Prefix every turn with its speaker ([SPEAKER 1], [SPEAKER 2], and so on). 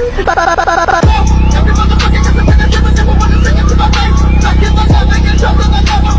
[SPEAKER 1] Every motherfucker gets a finish, every time I wanna sing it to my face. Back in the love, making trouble, I never